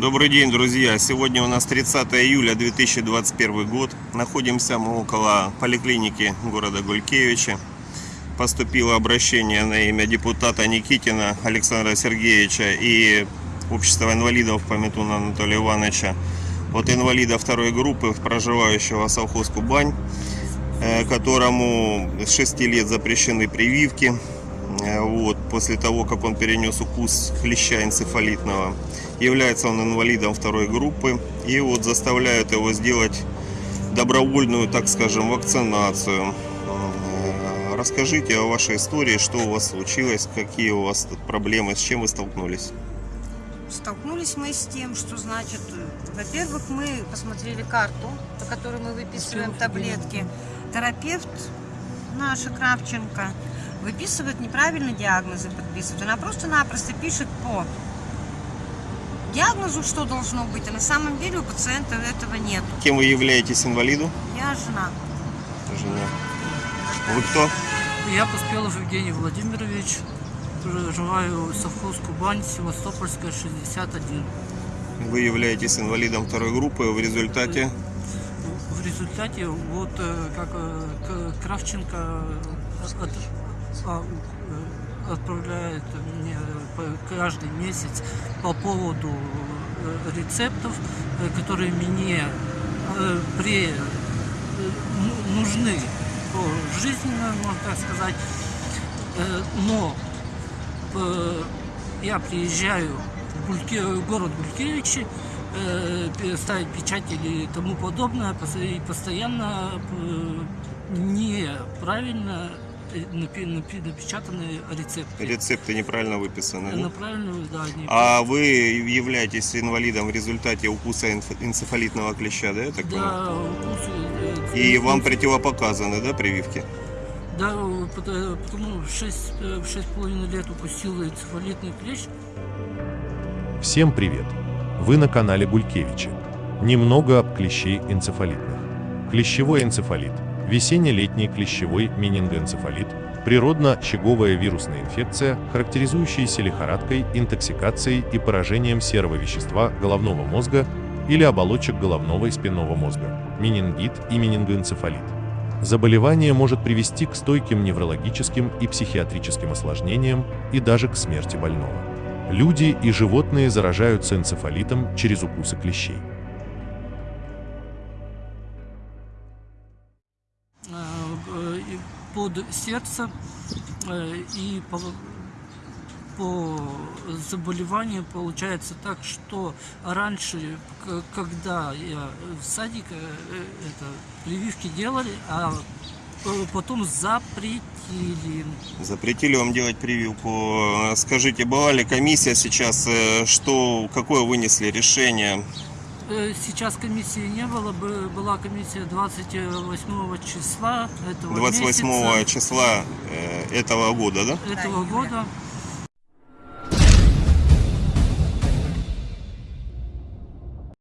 Добрый день, друзья! Сегодня у нас 30 июля 2021 год. Находимся мы около поликлиники города Гулькевича. Поступило обращение на имя депутата Никитина Александра Сергеевича и Общества инвалидов Пометуна Анатолия Ивановича от инвалида второй группы, проживающего совхоз Кубань, э, которому с 6 лет запрещены прививки. Э, Вот, после того, как он перенес укус хлеща энцефалитного. Является он инвалидом второй группы. И вот заставляют его сделать добровольную, так скажем, вакцинацию. Э, Расскажите о вашей истории, что у вас случилось, какие у вас проблемы, с чем вы столкнулись. Столкнулись мы с тем, что значит, во-первых, мы посмотрели карту, по которой мы выписываем таблетки. Терапевт наша Кравченко выписывает неправильно диагнозы, подписывает. Она просто-напросто пишет по диагнозу, что должно быть, а на самом деле у пациента этого нет. Кем вы являетесь инвалиду? Я жена. Жена. Вы кто? Я Поспелов Евгений Владимирович, проживаю в совхоз Кубань, Севастопольская, 61. Вы являетесь инвалидом второй группы. В результате В результате вот э, как э, Кравченко от- э, отправляет мне по- каждый месяц по поводу э, рецептов, э, которые мне э, при э, ну- нужны жизненно, можно так сказать. Э, Но э, я приезжаю в Гульке- город Гулькевичи, э, ставить печати и тому подобное, и постоянно э, неправильно э, напечатанные рецепты. рецепты неправильно выписаны. Направленные, да, А вы являетесь инвалидом в результате укуса энцефалитного клеща, да, я так да, укусы, э, И вам укусы. противопоказаны, да, прививки? Да, э, пото- потому в 6, в 6,5 лет укусил энцефалитный клещ. Всем привет! Вы на канале Гулькевичи. Немного об клещей энцефалитных. Клещевой энцефалит – весенне-летний клещевой менингоэнцефалит, природно-щеговая вирусная инфекция, характеризующаяся лихорадкой, интоксикацией и поражением серого вещества головного мозга или оболочек головного и спинного мозга, менингит и менингоэнцефалит. Заболевание может привести к стойким неврологическим и психиатрическим осложнениям и даже к смерти больного. Люди и животные заражаются энцефалитом через укусы клещей. Под сердце э, и по, по заболеванию получается так, что раньше, когда я в садике э, это, прививки делали, а э, потом запретили. Запретили вам делать прививку. Скажите, была ли комиссия сейчас, что, какое вынесли решение? Э, Сейчас комиссии не было, бы- была комиссия 28 числа этого 28 месяца, числа э, этого года, да? этого Да, года.